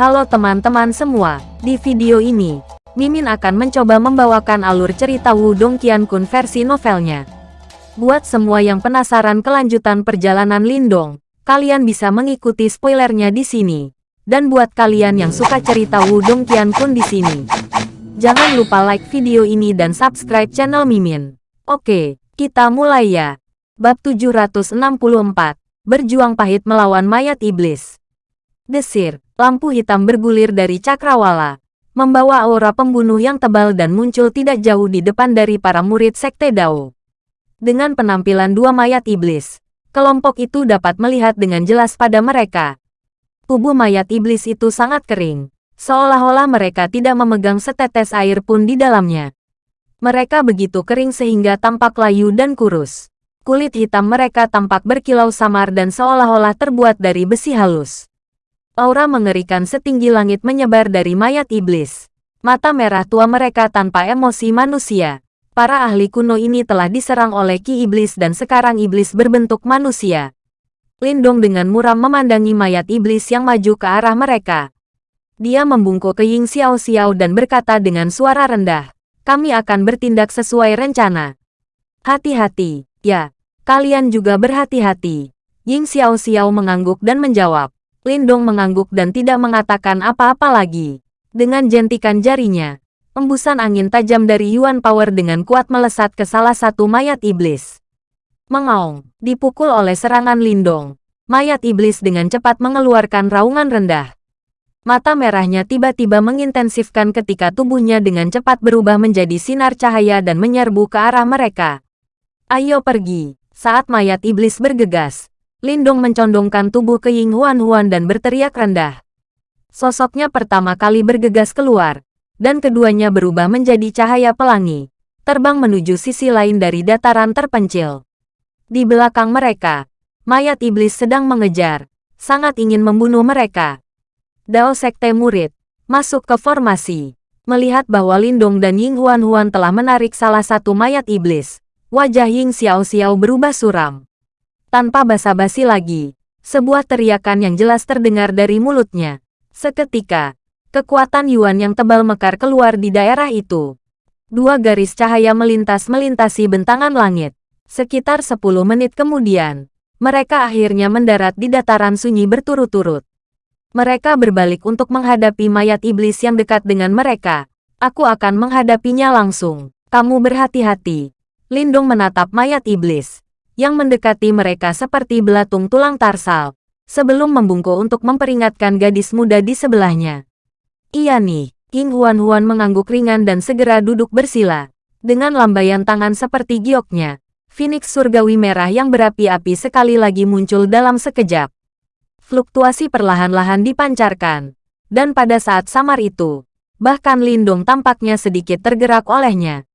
Halo teman-teman semua, di video ini, Mimin akan mencoba membawakan alur cerita Wudong Qiankun versi novelnya. Buat semua yang penasaran kelanjutan perjalanan Lindong, kalian bisa mengikuti spoilernya di sini. Dan buat kalian yang suka cerita Wudong Qiankun di sini, jangan lupa like video ini dan subscribe channel Mimin. Oke, kita mulai ya. Bab 764, Berjuang Pahit Melawan Mayat Iblis. Desir, lampu hitam bergulir dari cakrawala, membawa aura pembunuh yang tebal dan muncul tidak jauh di depan dari para murid Sekte Dao. Dengan penampilan dua mayat iblis, kelompok itu dapat melihat dengan jelas pada mereka. Tubuh mayat iblis itu sangat kering, seolah-olah mereka tidak memegang setetes air pun di dalamnya. Mereka begitu kering sehingga tampak layu dan kurus. Kulit hitam mereka tampak berkilau samar dan seolah-olah terbuat dari besi halus. Aura mengerikan setinggi langit menyebar dari mayat iblis. Mata merah tua mereka tanpa emosi manusia. Para ahli kuno ini telah diserang oleh Ki Iblis dan sekarang iblis berbentuk manusia. Lindong dengan muram memandangi mayat iblis yang maju ke arah mereka. Dia membungkuk ke Ying Xiao Xiao dan berkata dengan suara rendah, kami akan bertindak sesuai rencana. Hati-hati, ya, kalian juga berhati-hati. Ying Xiao Xiao mengangguk dan menjawab. Lindong mengangguk dan tidak mengatakan apa-apa lagi. Dengan jentikan jarinya, embusan angin tajam dari Yuan Power dengan kuat melesat ke salah satu mayat iblis. Mengaung, dipukul oleh serangan Lindong. Mayat iblis dengan cepat mengeluarkan raungan rendah. Mata merahnya tiba-tiba mengintensifkan ketika tubuhnya dengan cepat berubah menjadi sinar cahaya dan menyerbu ke arah mereka. Ayo pergi, saat mayat iblis bergegas, Lindong mencondongkan tubuh ke Ying Huan Huan dan berteriak rendah. Sosoknya pertama kali bergegas keluar, dan keduanya berubah menjadi cahaya pelangi, terbang menuju sisi lain dari dataran terpencil. Di belakang mereka, mayat iblis sedang mengejar, sangat ingin membunuh mereka. Dao Sekte Murid, masuk ke formasi. Melihat bahwa Lindong dan Ying Huan Huan telah menarik salah satu mayat iblis, wajah Ying Xiao Xiao berubah suram. Tanpa basa-basi lagi, sebuah teriakan yang jelas terdengar dari mulutnya. Seketika, kekuatan Yuan yang tebal mekar keluar di daerah itu. Dua garis cahaya melintas melintasi bentangan langit. Sekitar 10 menit kemudian, mereka akhirnya mendarat di dataran sunyi berturut-turut. Mereka berbalik untuk menghadapi mayat iblis yang dekat dengan mereka. Aku akan menghadapinya langsung. Kamu berhati-hati. Lindung menatap mayat iblis yang mendekati mereka seperti belatung tulang tarsal, sebelum membungkuk untuk memperingatkan gadis muda di sebelahnya. Iya nih, King Huan Huan mengangguk ringan dan segera duduk bersila. Dengan lambaian tangan seperti gioknya, Phoenix surgawi merah yang berapi-api sekali lagi muncul dalam sekejap. Fluktuasi perlahan-lahan dipancarkan, dan pada saat samar itu, bahkan Lindung tampaknya sedikit tergerak olehnya.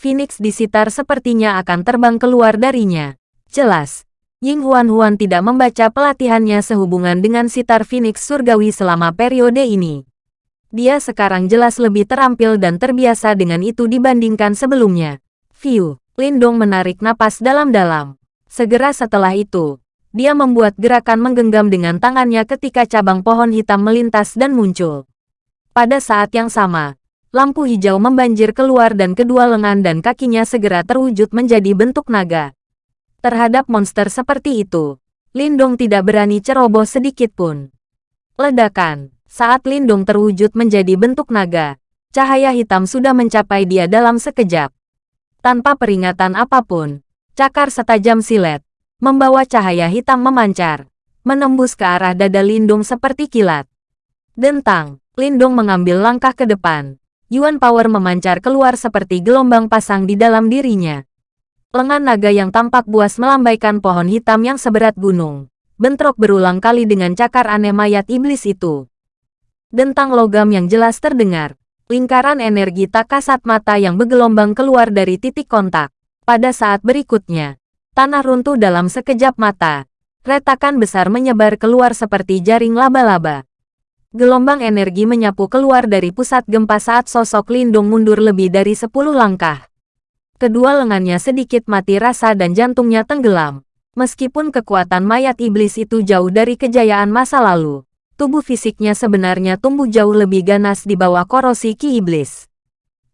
Phoenix di sitar sepertinya akan terbang keluar darinya. Jelas, Ying Huan Huan tidak membaca pelatihannya sehubungan dengan sitar Phoenix surgawi selama periode ini. Dia sekarang jelas lebih terampil dan terbiasa dengan itu dibandingkan sebelumnya. View, Lindong menarik napas dalam-dalam. Segera setelah itu, dia membuat gerakan menggenggam dengan tangannya ketika cabang pohon hitam melintas dan muncul. Pada saat yang sama, lampu hijau membanjir keluar dan kedua lengan dan kakinya segera terwujud menjadi bentuk naga. Terhadap monster seperti itu, Lindong tidak berani ceroboh sedikit pun. Ledakan, saat Lindong terwujud menjadi bentuk naga, cahaya hitam sudah mencapai dia dalam sekejap. Tanpa peringatan apa pun, cakar setajam silet, membawa cahaya hitam memancar, menembus ke arah dada Lindung seperti kilat. Dentang, Lindung mengambil langkah ke depan, Yuan Power memancar keluar seperti gelombang pasang di dalam dirinya. Lengan naga yang tampak buas melambaikan pohon hitam yang seberat gunung. Bentrok berulang kali dengan cakar aneh mayat iblis itu. Dentang logam yang jelas terdengar. Lingkaran energi tak kasat mata yang bergelombang keluar dari titik kontak. Pada saat berikutnya, tanah runtuh dalam sekejap mata. Retakan besar menyebar keluar seperti jaring laba-laba. Gelombang energi menyapu keluar dari pusat gempa saat sosok Lindung mundur lebih dari 10 langkah. Kedua lengannya sedikit mati rasa dan jantungnya tenggelam. Meskipun kekuatan mayat iblis itu jauh dari kejayaan masa lalu, tubuh fisiknya sebenarnya tumbuh jauh lebih ganas di bawah korosi Ki Iblis.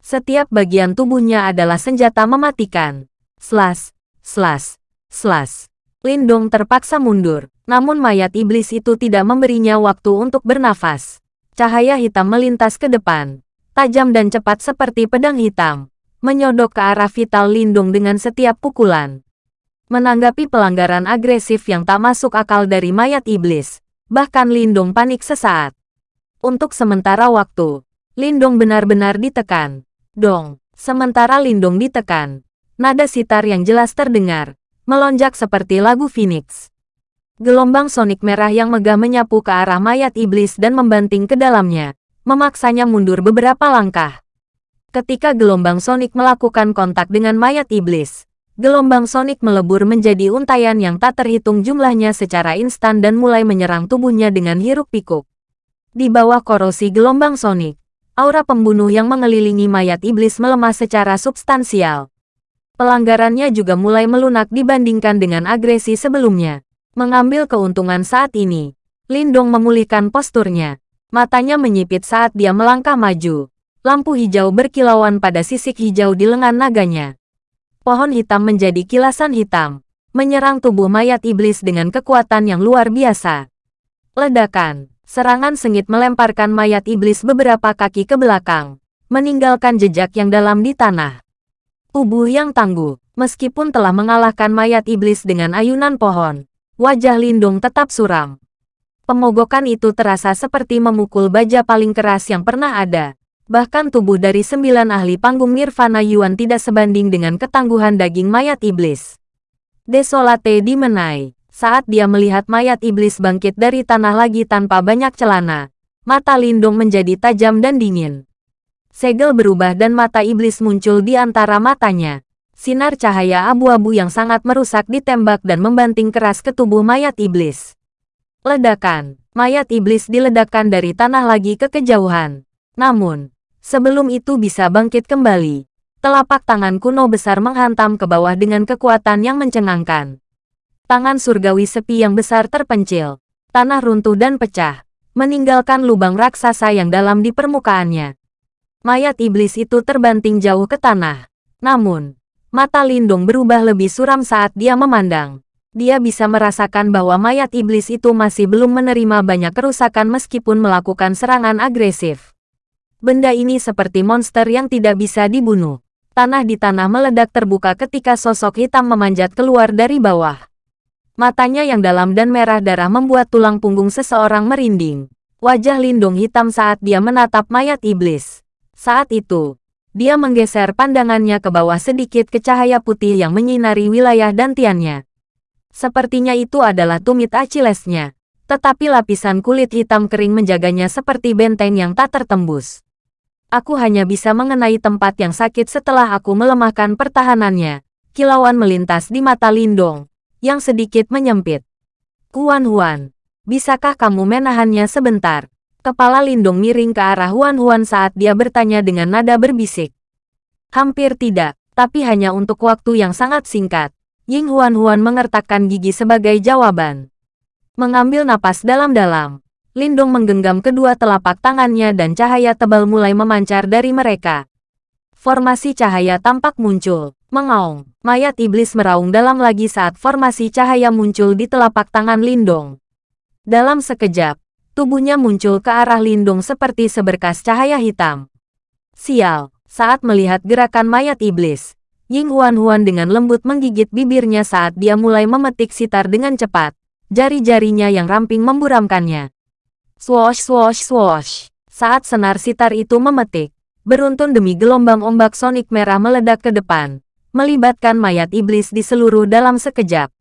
Setiap bagian tubuhnya adalah senjata mematikan. Slash, slash, slash. Lindong terpaksa mundur, namun mayat iblis itu tidak memberinya waktu untuk bernafas. Cahaya hitam melintas ke depan, tajam dan cepat seperti pedang hitam, menyodok ke arah vital Lindung dengan setiap pukulan. Menanggapi pelanggaran agresif yang tak masuk akal dari mayat iblis, bahkan Lindung panik sesaat. Untuk sementara waktu, Lindung benar-benar ditekan. Dong, sementara Lindung ditekan, nada sitar yang jelas terdengar, melonjak seperti lagu Phoenix. Gelombang sonik merah yang megah menyapu ke arah mayat iblis dan membanting ke dalamnya, memaksanya mundur beberapa langkah. Ketika gelombang sonik melakukan kontak dengan mayat iblis, Gelombang sonik melebur menjadi untayan yang tak terhitung jumlahnya secara instan dan mulai menyerang tubuhnya dengan hiruk-pikuk. Di bawah korosi gelombang sonik, aura pembunuh yang mengelilingi mayat iblis melemah secara substansial. Pelanggarannya juga mulai melunak dibandingkan dengan agresi sebelumnya. Mengambil keuntungan saat ini, Lindong memulihkan posturnya. Matanya menyipit saat dia melangkah maju. Lampu hijau berkilauan pada sisik hijau di lengan naganya pohon hitam menjadi kilasan hitam, menyerang tubuh mayat iblis dengan kekuatan yang luar biasa. Ledakan, serangan sengit melemparkan mayat iblis beberapa kaki ke belakang, meninggalkan jejak yang dalam di tanah. Tubuh yang tangguh, meskipun telah mengalahkan mayat iblis dengan ayunan pohon, wajah Lindung tetap suram. Pemogokan itu terasa seperti memukul baja paling keras yang pernah ada, Bahkan tubuh dari sembilan ahli panggung Nirvana Yuan tidak sebanding dengan ketangguhan daging mayat iblis. Desolate dimenai. Saat dia melihat mayat iblis bangkit dari tanah lagi tanpa banyak celana, mata Lindung menjadi tajam dan dingin. Segel berubah dan mata iblis muncul di antara matanya. Sinar cahaya abu-abu yang sangat merusak ditembak dan membanting keras ke tubuh mayat iblis. Ledakan, mayat iblis diledakkan dari tanah lagi ke kejauhan. Namun, Sebelum itu bisa bangkit kembali, telapak tangan kuno besar menghantam ke bawah dengan kekuatan yang mencengangkan. Tangan surgawi sepi yang besar terpencil, tanah runtuh dan pecah, meninggalkan lubang raksasa yang dalam di permukaannya. Mayat iblis itu terbanting jauh ke tanah. Namun, mata Lindung berubah lebih suram saat dia memandang. Dia bisa merasakan bahwa mayat iblis itu masih belum menerima banyak kerusakan meskipun melakukan serangan agresif. Benda ini seperti monster yang tidak bisa dibunuh. Tanah di tanah meledak terbuka ketika sosok hitam memanjat keluar dari bawah. Matanya yang dalam dan merah darah membuat tulang punggung seseorang merinding. Wajah Lindung hitam saat dia menatap mayat iblis. Saat itu, dia menggeser pandangannya ke bawah sedikit ke cahaya putih yang menyinari wilayah dantiannya. Sepertinya itu adalah tumit Achillesnya, tetapi lapisan kulit hitam kering menjaganya seperti benteng yang tak tertembus. Aku hanya bisa mengenai tempat yang sakit setelah aku melemahkan pertahanannya. Kilauan melintas di mata Lindong, yang sedikit menyempit. Huan Huan, bisakah kamu menahannya sebentar? Kepala Lindong miring ke arah Huan Huan saat dia bertanya dengan nada berbisik. Hampir tidak, tapi hanya untuk waktu yang sangat singkat. Ying Huan Huan mengertakkan gigi sebagai jawaban. Mengambil napas dalam-dalam, Lindung menggenggam kedua telapak tangannya dan cahaya tebal mulai memancar dari mereka. Formasi cahaya tampak muncul. Mengaung, mayat iblis meraung dalam lagi saat formasi cahaya muncul di telapak tangan Lindong. Dalam sekejap, tubuhnya muncul ke arah Lindung seperti seberkas cahaya hitam. Sial, saat melihat gerakan mayat iblis, Ying Huan-Huan dengan lembut menggigit bibirnya saat dia mulai memetik sitar dengan cepat. Jari-jarinya yang ramping memburamkannya. Swosh swosh swosh. Saat senar sitar itu memetik, beruntun demi gelombang ombak sonik merah meledak ke depan, melibatkan mayat iblis di seluruh dalam sekejap.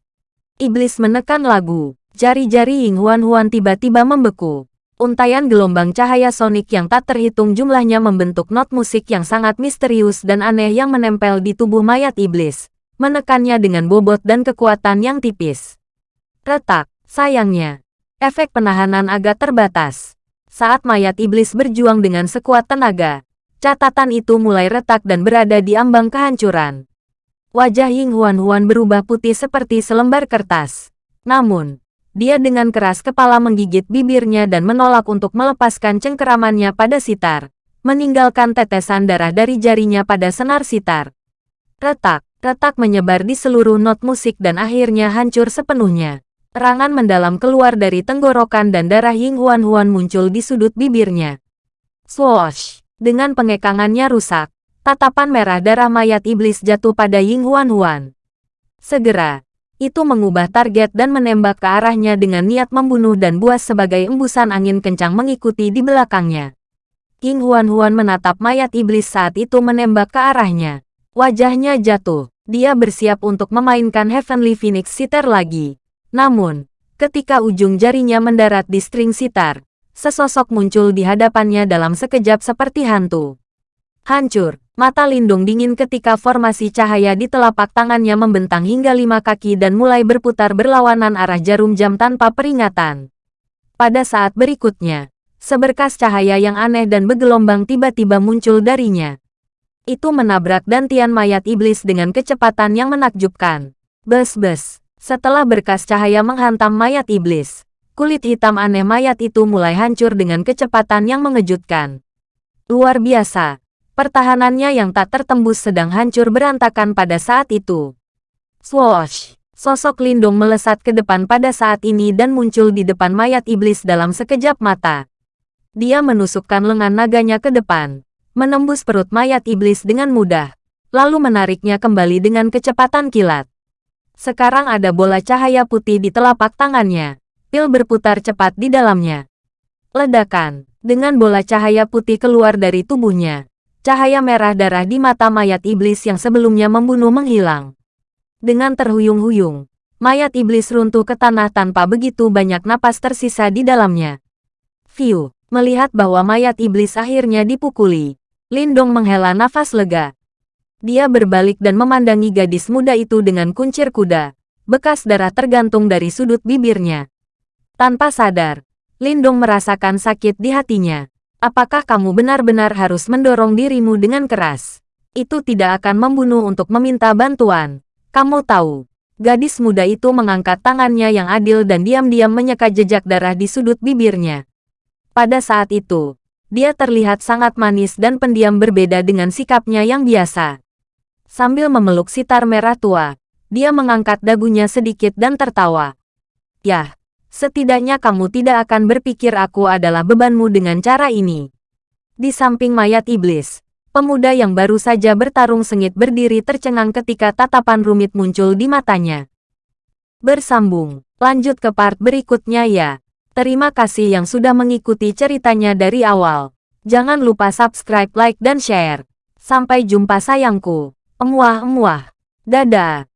Iblis menekan lagu, jari-jari Ying Huan Huan tiba-tiba membeku. Untayan gelombang cahaya sonik yang tak terhitung jumlahnya membentuk not musik yang sangat misterius dan aneh yang menempel di tubuh mayat iblis, menekannya dengan bobot dan kekuatan yang tipis. Retak, sayangnya, Efek penahanan agak terbatas. Saat mayat iblis berjuang dengan sekuat tenaga, catatan itu mulai retak dan berada di ambang kehancuran. Wajah Ying Huan Huan berubah putih seperti selembar kertas. Namun, Dia dengan keras kepala menggigit bibirnya dan menolak untuk melepaskan cengkeramannya pada sitar, meninggalkan tetesan darah dari jarinya pada senar sitar. Retak, retak menyebar di seluruh not musik dan akhirnya hancur sepenuhnya. Terangan mendalam keluar dari tenggorokan dan darah Ying Huan Huan muncul di sudut bibirnya. Swoosh! Dengan pengekangannya rusak, tatapan merah darah mayat iblis jatuh pada Ying Huan Huan. Segera, itu mengubah target dan menembak ke arahnya dengan niat membunuh dan buas sebagai embusan angin kencang mengikuti di belakangnya. King Huan-Huan menatap mayat iblis saat itu menembak ke arahnya. Wajahnya jatuh. Dia bersiap untuk memainkan Heavenly Phoenix Sitar lagi. Namun, ketika ujung jarinya mendarat di string sitar, sesosok muncul di hadapannya dalam sekejap seperti hantu. Hancur, Mata Lindung dingin ketika formasi cahaya di telapak tangannya membentang hingga lima kaki dan mulai berputar berlawanan arah jarum jam tanpa peringatan. Pada saat berikutnya, seberkas cahaya yang aneh dan bergelombang tiba-tiba muncul darinya. Itu menabrak dantian mayat iblis dengan kecepatan yang menakjubkan. Bes-bes, setelah berkas cahaya menghantam mayat iblis, kulit hitam aneh mayat itu mulai hancur dengan kecepatan yang mengejutkan. Luar biasa, Pertahanannya yang tak tertembus sedang hancur berantakan pada saat itu. Swoosh! Sosok Lindung melesat ke depan pada saat ini dan muncul di depan mayat iblis dalam sekejap mata. Dia menusukkan lengan naganya ke depan, menembus perut mayat iblis dengan mudah, lalu menariknya kembali dengan kecepatan kilat. Sekarang ada bola cahaya putih di telapak tangannya. Pil berputar cepat di dalamnya. Ledakan, dengan bola cahaya putih keluar dari tubuhnya cahaya merah darah di mata mayat iblis yang sebelumnya membunuh menghilang. Dengan terhuyung-huyung, mayat iblis runtuh ke tanah tanpa begitu banyak napas tersisa di dalamnya. View, melihat bahwa mayat iblis akhirnya dipukuli, Lindong menghela nafas lega. Dia berbalik dan memandangi gadis muda itu dengan kuncir kuda, bekas darah tergantung dari sudut bibirnya. Tanpa sadar, Lindong merasakan sakit di hatinya. Apakah kamu benar-benar harus mendorong dirimu dengan keras? Itu tidak akan membunuh untuk meminta bantuan. Kamu tahu. Gadis muda itu mengangkat tangannya yang adil dan diam-diam menyeka jejak darah di sudut bibirnya. Pada saat itu, dia terlihat sangat manis dan pendiam berbeda dengan sikapnya yang biasa. Sambil memeluk sitar merah tua, dia mengangkat dagunya sedikit dan tertawa. Yah, Setidaknya kamu tidak akan berpikir aku adalah bebanmu dengan cara ini. Di samping mayat iblis, pemuda yang baru saja bertarung sengit berdiri tercengang ketika tatapan rumit muncul di matanya. Bersambung, lanjut ke part berikutnya ya. Terima kasih yang sudah mengikuti ceritanya dari awal. Jangan lupa subscribe, like, dan share. Sampai jumpa sayangku. Emuah-emuah. Dadah.